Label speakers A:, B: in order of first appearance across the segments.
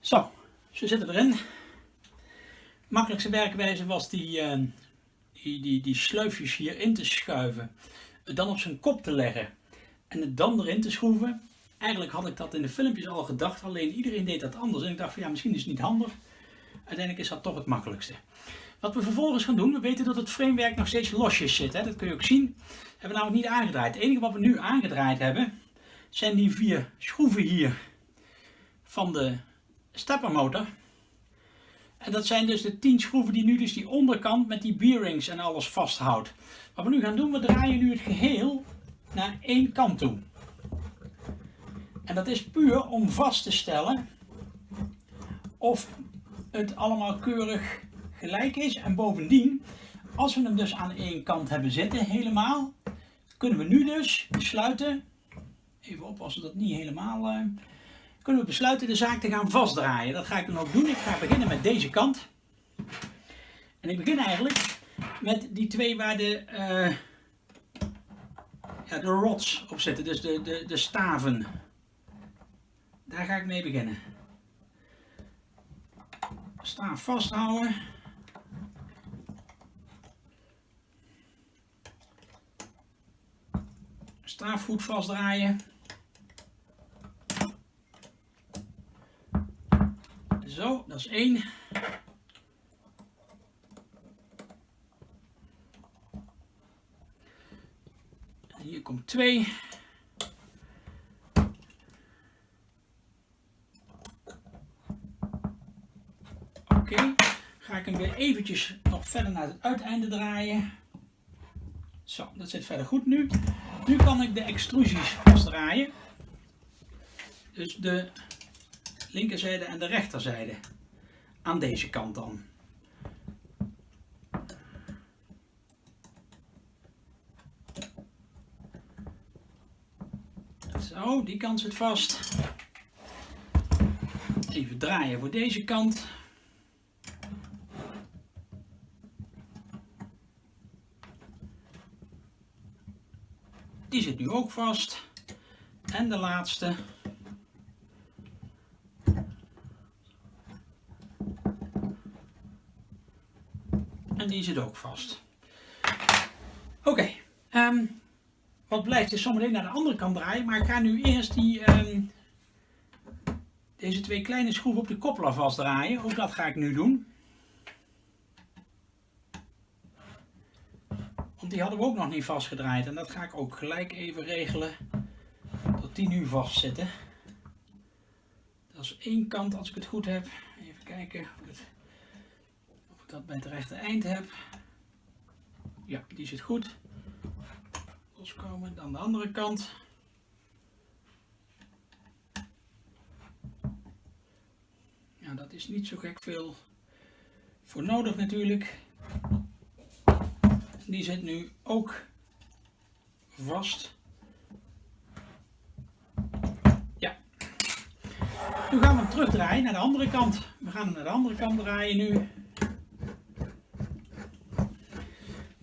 A: Zo, ze zitten erin. Makkelijkste werkwijze was die, uh, die, die, die sleufjes hier in te schuiven. Het dan op zijn kop te leggen. En het dan erin te schroeven. Eigenlijk had ik dat in de filmpjes al gedacht. Alleen iedereen deed dat anders. En ik dacht van ja, misschien is het niet handig. Uiteindelijk is dat toch het makkelijkste. Wat we vervolgens gaan doen, we weten dat het framewerk nog steeds losjes zit. Hè? Dat kun je ook zien. Dat hebben we namelijk niet aangedraaid. Het enige wat we nu aangedraaid hebben, zijn die vier schroeven hier van de steppermotor. En dat zijn dus de 10 schroeven die nu dus die onderkant met die bearings en alles vasthoudt. Wat we nu gaan doen, we draaien nu het geheel naar één kant toe. En dat is puur om vast te stellen of het allemaal keurig gelijk is. En bovendien, als we hem dus aan één kant hebben zitten helemaal, kunnen we nu dus besluiten, even oppassen dat niet helemaal... Kunnen we besluiten de zaak te gaan vastdraaien. Dat ga ik dan ook doen. Ik ga beginnen met deze kant. En ik begin eigenlijk met die twee waar de, uh, de rods op zitten, dus de, de, de staven. Daar ga ik mee beginnen. Staaf vasthouden. Staaf goed vastdraaien. Zo, dat is één. hier komt twee. Oké, ga ik hem weer eventjes nog verder naar het uiteinde draaien. Zo, dat zit verder goed nu. Nu kan ik de extrusies vastdraaien. Dus de linkerzijde en de rechterzijde. Aan deze kant dan. Zo, die kant zit vast. Even draaien voor deze kant. Die zit nu ook vast. En de laatste. Die zit ook vast. Oké, ehm, wat blijft is zometeen naar de andere kant draaien. Maar ik ga nu eerst die, um, deze twee kleine schroeven op de koppelaar vastdraaien. Ook dat ga ik nu doen. Want die hadden we ook nog niet vastgedraaid. En dat ga ik ook gelijk even regelen. Dat die nu vast zitten. Dat is één kant als ik het goed heb. Even kijken of, het, dat bij het rechte eind heb. Ja, die zit goed loskomen. Dan de andere kant. Ja, dat is niet zo gek veel voor nodig natuurlijk. Die zit nu ook vast. Ja. Nu gaan we hem terugdraaien naar de andere kant. We gaan hem naar de andere kant draaien nu.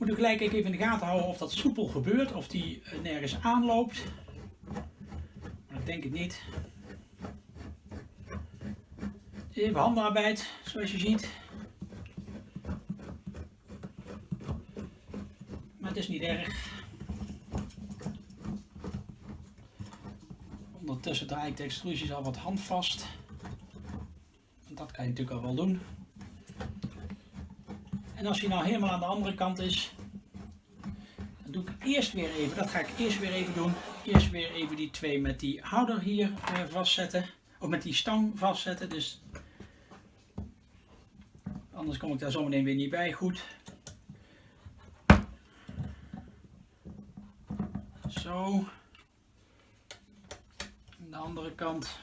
A: Moet gelijk even in de gaten houden of dat soepel gebeurt, of die eh, nergens aanloopt. Maar dat denk ik niet. Even handenarbeid, zoals je ziet. Maar het is niet erg. Ondertussen draai ik de extrusies al wat handvast. Dat kan je natuurlijk al wel doen. En als hij nou helemaal aan de andere kant is, dan doe ik eerst weer even, dat ga ik eerst weer even doen, eerst weer even die twee met die houder hier uh, vastzetten, of met die stang vastzetten, dus anders kom ik daar zometeen weer niet bij goed. Zo. Aan de andere kant.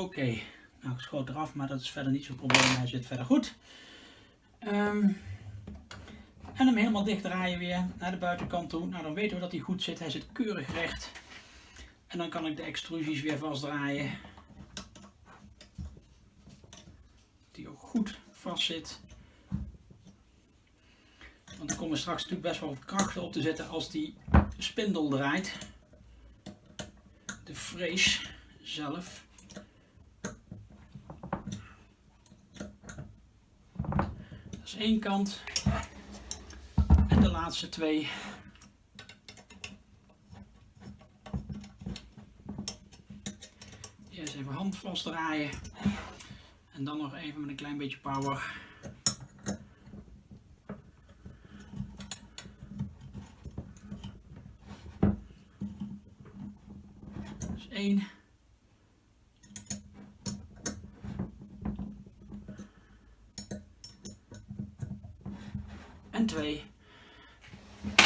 A: Oké, nou ik schoot eraf, maar dat is verder niet zo'n probleem. Hij zit verder goed. Um, en hem helemaal dicht draaien weer naar de buitenkant toe. Nou dan weten we dat hij goed zit. Hij zit keurig recht. En dan kan ik de extrusies weer vastdraaien. Die ook goed vast zit. Want er komen straks natuurlijk best wel krachten op te zetten als die de spindel draait. De frees zelf. Dat is één kant. En de laatste twee. Eerst even hand vastdraaien. En dan nog even met een klein beetje power. Dus één.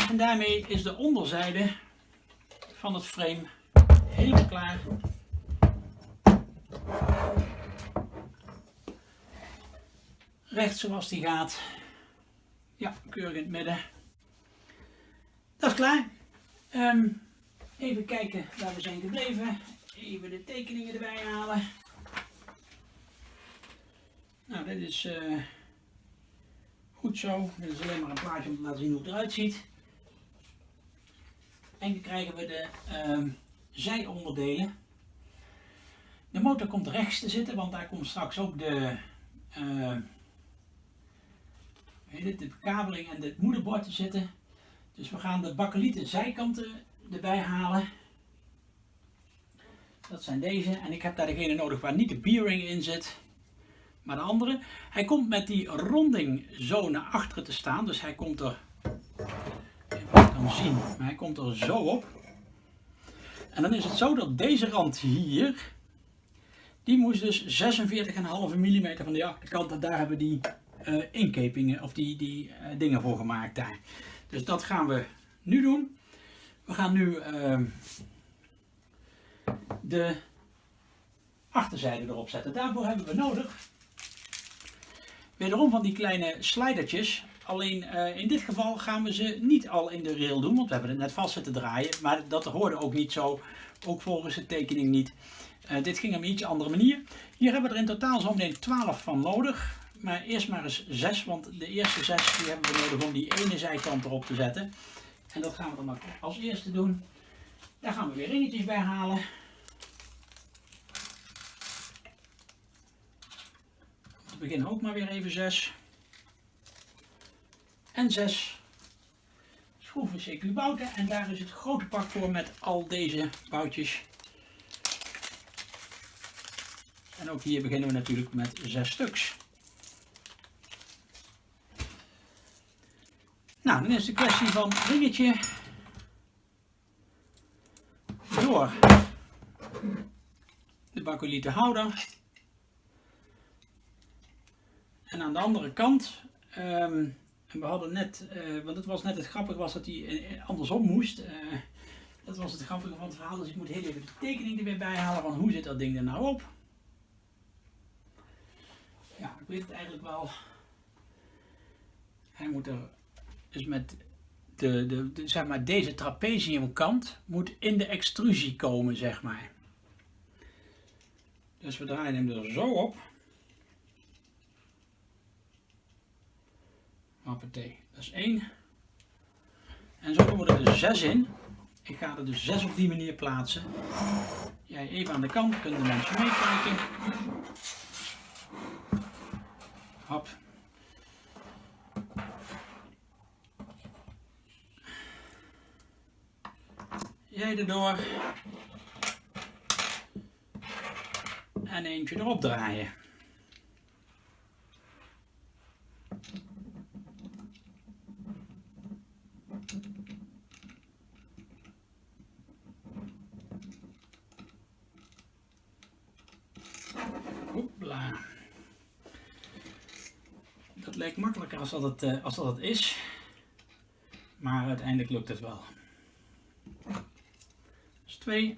A: En daarmee is de onderzijde van het frame helemaal klaar. Recht zoals die gaat. Ja, keurig in het midden. Dat is klaar. Ehm, even kijken waar we zijn gebleven. Even de tekeningen erbij halen. Nou, dit is eh, goed zo. Dit is alleen maar een plaatje om te laten zien hoe het eruit ziet. En dan krijgen we de ehm, zijonderdelen. De motor komt rechts te zitten, want daar komt straks ook de, uh, de bekabeling en het moederbord te zitten. Dus we gaan de bakkelieten zijkanten erbij halen. Dat zijn deze. En ik heb daar degene nodig waar niet de bearing in zit. Maar de andere. Hij komt met die ronding zo naar achteren te staan. Dus hij komt er. Even wat kan zien. Maar hij komt er zo op. En dan is het zo dat deze rand hier. Die moest dus 46,5 mm van de achterkant. En daar hebben we die uh, inkepingen of die, die uh, dingen voor gemaakt daar. Dus dat gaan we nu doen. We gaan nu uh, de achterzijde erop zetten. Daarvoor hebben we nodig wederom van die kleine slidertjes. Alleen uh, in dit geval gaan we ze niet al in de rail doen, want we hebben het net vast zitten draaien. Maar dat hoorde ook niet zo, ook volgens de tekening niet. Uh, dit ging op een iets andere manier. Hier hebben we er in totaal zo meteen 12 van nodig. Maar eerst maar eens 6, want de eerste 6 die hebben we nodig om die ene zijkant erop te zetten. En dat gaan we dan als eerste doen. Daar gaan we weer ringetjes bij halen. Te beginnen ook maar weer even 6. En 6 schroeven CQ bouten. En daar is het grote pak voor met al deze boutjes. En ook hier beginnen we natuurlijk met 6 stuks. Nou, dan is de kwestie van ringetje door de bakolieten houder. En aan de andere kant, um, we hadden net, uh, want het was net het grappige was dat hij andersom moest. Uh, dat was het grappige van het verhaal, dus ik moet heel even de tekening er weer bij halen van hoe zit dat ding er nou op. Ja, ik weet het eigenlijk wel. Hij moet er dus met de, de, de, zeg maar deze trapeziumkant moet in de extrusie komen, zeg maar. Dus we draaien hem er zo op. Hoppatee, dat is 1. En zo komen er dus 6 in. Ik ga er dus 6 op die manier plaatsen. Jij even aan de kant, kunnen de mensen meekijken. Hop. Jij erdoor. En eentje erop draaien. dat het, eh, als dat het is. Maar uiteindelijk lukt het wel. Dus 2.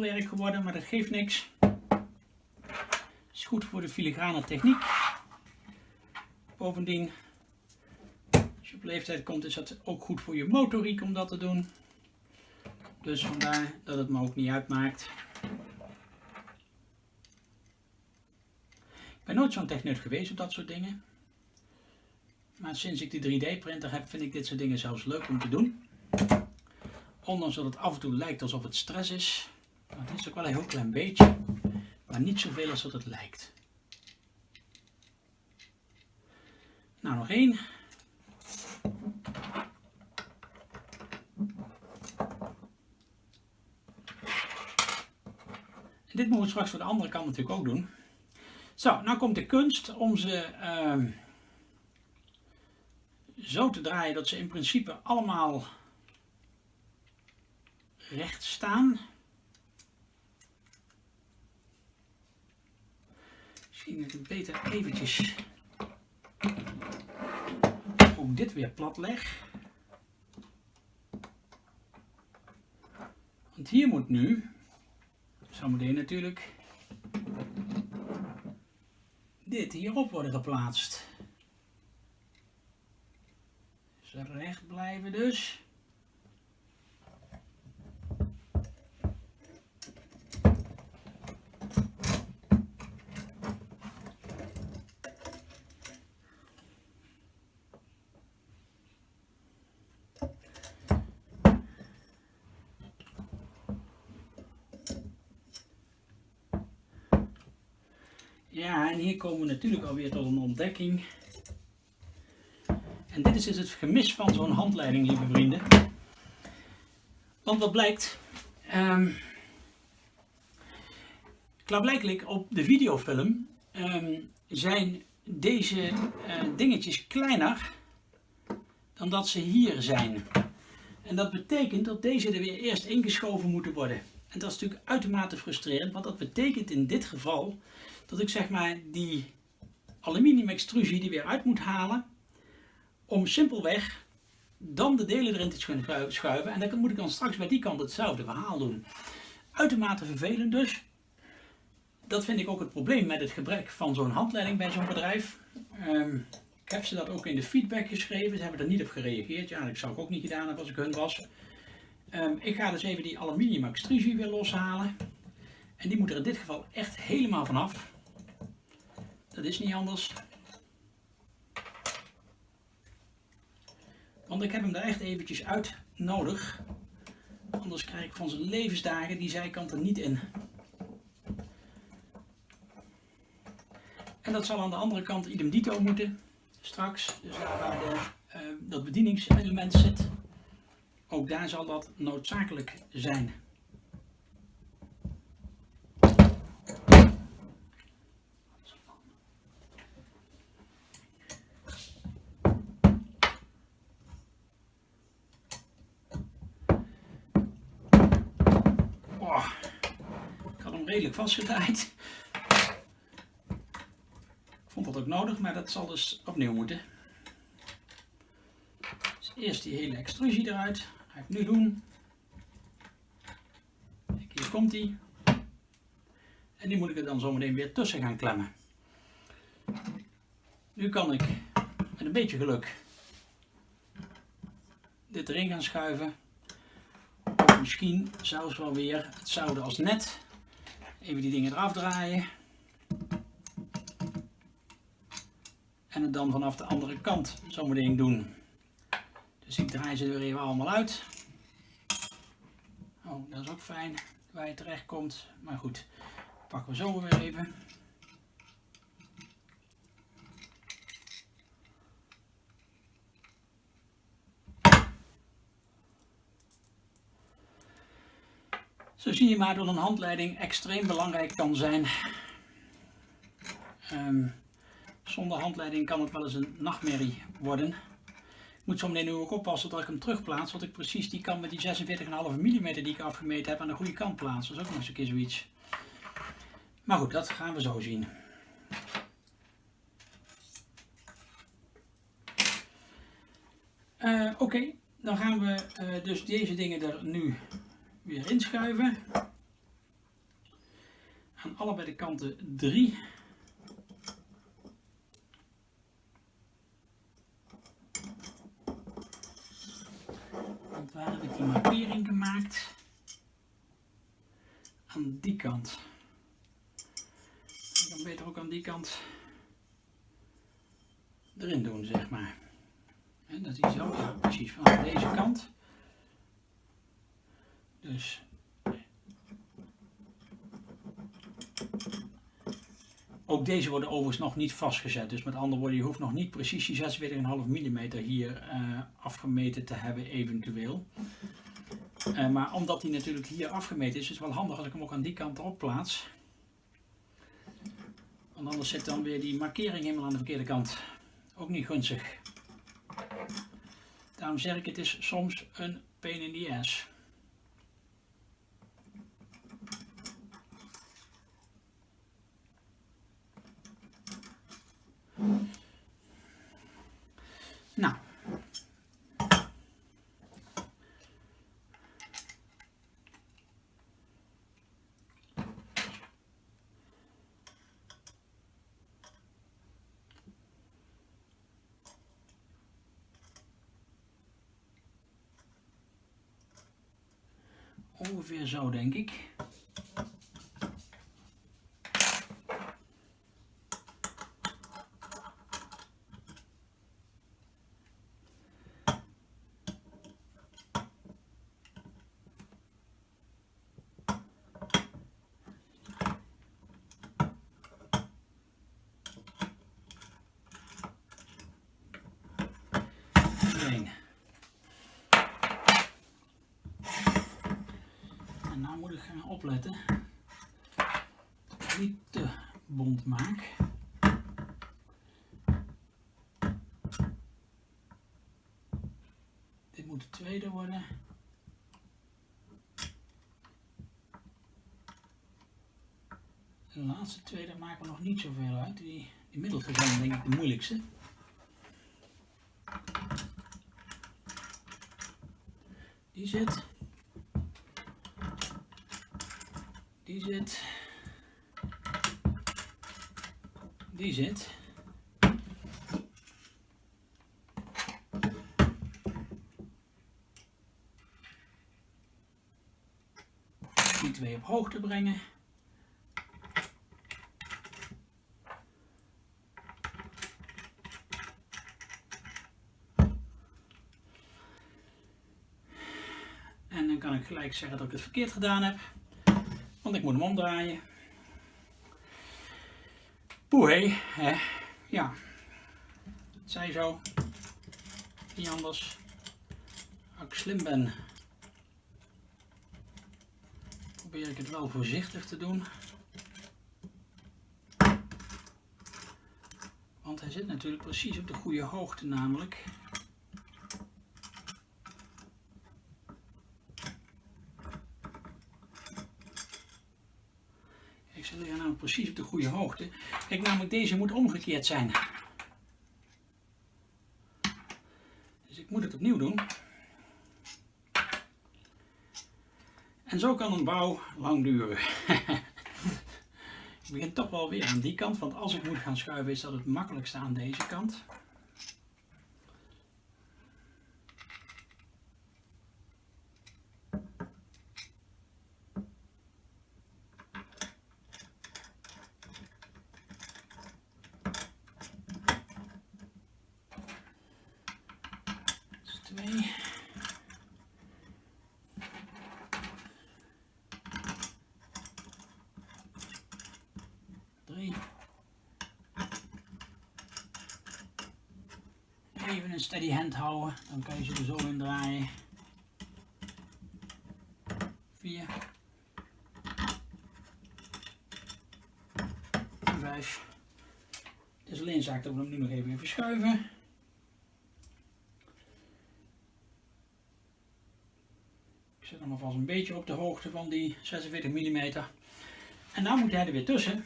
A: Werk geworden, maar dat geeft niks. Is goed voor de filigrane techniek. Bovendien, als je op leeftijd komt, is dat ook goed voor je motoriek om dat te doen. Dus vandaar dat het me ook niet uitmaakt. Ik ben nooit zo'n techneut geweest op dat soort dingen. Maar sinds ik die 3D-printer heb, vind ik dit soort dingen zelfs leuk om te doen. Ondanks dat het af en toe lijkt alsof het stress is. Maar is ook wel een heel klein beetje. Maar niet zoveel als dat het lijkt. Nou, nog één. Dit moeten we straks voor de andere kant natuurlijk ook doen. Zo, nou komt de kunst om ze uh, zo te draaien dat ze in principe allemaal recht staan. Misschien ik beter eventjes ook dit weer plat leg. Want hier moet nu, zometeen natuurlijk, dit hierop worden geplaatst. Dus recht blijven dus. Ja, en hier komen we natuurlijk alweer tot een ontdekking. En dit is dus het gemis van zo'n handleiding, lieve vrienden. Want wat blijkt, um, klaarblijkelijk op de videofilm um, zijn deze uh, dingetjes kleiner dan dat ze hier zijn. En dat betekent dat deze er weer eerst ingeschoven moeten worden. En dat is natuurlijk uitermate frustrerend, want dat betekent in dit geval dat ik zeg maar die aluminium extrusie die weer uit moet halen om simpelweg dan de delen erin te schuiven en dan moet ik dan straks bij die kant hetzelfde verhaal doen. Uitermate vervelend dus. Dat vind ik ook het probleem met het gebrek van zo'n handleiding bij zo'n bedrijf. Um, ik heb ze dat ook in de feedback geschreven, ze hebben er niet op gereageerd. Ja, dat zou ik ook niet gedaan hebben als ik hun was. Um, ik ga dus even die aluminium extrusie weer loshalen. En die moet er in dit geval echt helemaal vanaf. Dat is niet anders. Want ik heb hem er echt eventjes uit nodig. Anders krijg ik van zijn levensdagen die zijkant er niet in. En dat zal aan de andere kant idem dito moeten. Straks, dus daar waar de, uh, dat bedieningselement zit. Ook daar zal dat noodzakelijk zijn. redelijk vastgedraaid. Ik vond dat ook nodig, maar dat zal dus opnieuw moeten. Eerst die hele extrusie eruit. Ga ik nu doen. Kijk, hier komt die. En die moet ik er dan zometeen weer tussen gaan klemmen. Nu kan ik met een beetje geluk dit erin gaan schuiven. Of misschien zelfs wel weer hetzelfde als net. Even die dingen eraf draaien. En het dan vanaf de andere kant zometeen doen. Dus ik draai ze er even allemaal uit. Oh, dat is ook fijn waar je terecht komt. Maar goed, pakken we zo weer even. Zo zie je maar dat een handleiding extreem belangrijk kan zijn. Um, zonder handleiding kan het wel eens een nachtmerrie worden. Moet zo meteen nu ook oppassen dat ik hem terugplaats, want ik precies die kant met die 46,5 mm die ik afgemeten heb aan de goede kant plaats. Dat is ook nog eens een keer zoiets. Maar goed, dat gaan we zo zien. Uh, Oké, dan gaan we uh, dus deze dingen er nu weer inschuiven. Aan allebei de kanten waar heb ik de markering gemaakt. Aan die kant. dan kan beter ook aan die kant erin doen, zeg maar. En dat is zo, precies, van deze kant. Dus Ook deze worden overigens nog niet vastgezet. Dus met andere woorden, je hoeft nog niet precies die 46,5 mm hier uh, afgemeten te hebben eventueel. Uh, maar omdat die natuurlijk hier afgemeten is, is het wel handig als ik hem ook aan die kant erop plaats. Want anders zit dan weer die markering helemaal aan de verkeerde kant. Ook niet gunstig. Daarom zeg ik, het is soms een pain in the ass. Nou. Ongeveer zo denk ik. En nou moet ik gaan opletten dat niet te bond maak. Dit moet de tweede worden. De laatste twee, daar maken nog niet zoveel uit. Die, die middelste zijn denk ik de moeilijkste. Die zit. Zit. Die zit. Die twee op hoogte brengen. En dan kan ik gelijk zeggen dat ik het verkeerd gedaan heb. Want ik moet hem omdraaien. Poeh, hè. Ja. Het zij zo. Niet anders. Als ik slim ben, probeer ik het wel voorzichtig te doen. Want hij zit natuurlijk precies op de goede hoogte namelijk. Namelijk precies op de goede hoogte. Kijk, namelijk deze moet omgekeerd zijn. Dus ik moet het opnieuw doen. En zo kan een bouw lang duren. ik begin toch wel weer aan die kant, want als ik moet gaan schuiven is dat het makkelijkste aan deze kant. twee. Drie. Even een steady hand houden, dan kan je ze er zo in draaien. Vier. En vijf. Het is alleen zaak dat we hem nu nog even verschuiven. Ik zet hem alvast een beetje op de hoogte van die 46 mm. En dan moet hij er weer tussen.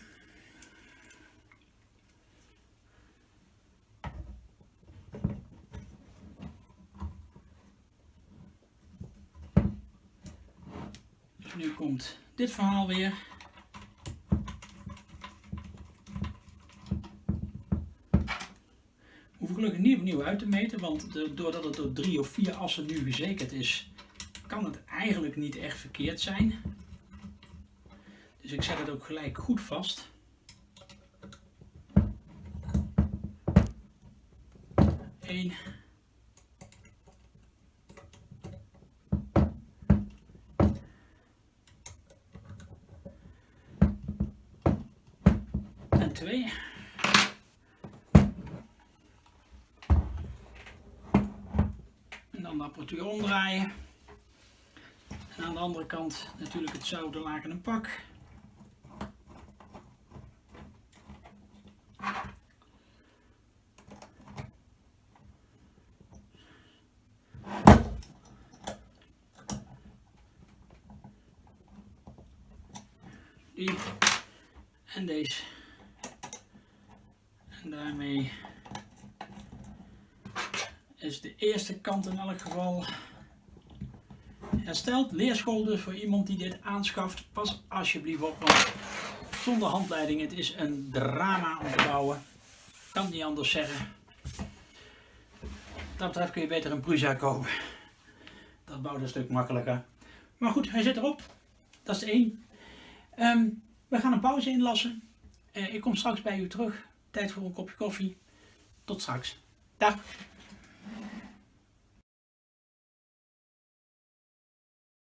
A: Dus nu dit verhaal weer. Hoef ik gelukkig niet opnieuw uit te meten, want doordat het door drie of vier assen nu gezekerd is, kan het eigenlijk niet echt verkeerd zijn. Dus ik zet het ook gelijk goed vast. Eén. Twee. En dan de apparatuur omdraaien. En aan de andere kant natuurlijk het zouten laken en pak. Die en deze. Daarmee is de eerste kant in elk geval hersteld. Leerschool dus voor iemand die dit aanschaft. Pas alsjeblieft op, want zonder handleiding, het is een drama om te bouwen. Kan niet anders zeggen. Dat betreft kun je beter een Prusa kopen. Dat bouwt een stuk makkelijker. Maar goed, hij zit erop. Dat is één. Ehm, we gaan een pauze inlassen. Uh, ik kom straks bij u terug. Tijd voor een kopje koffie. Tot straks. Dag.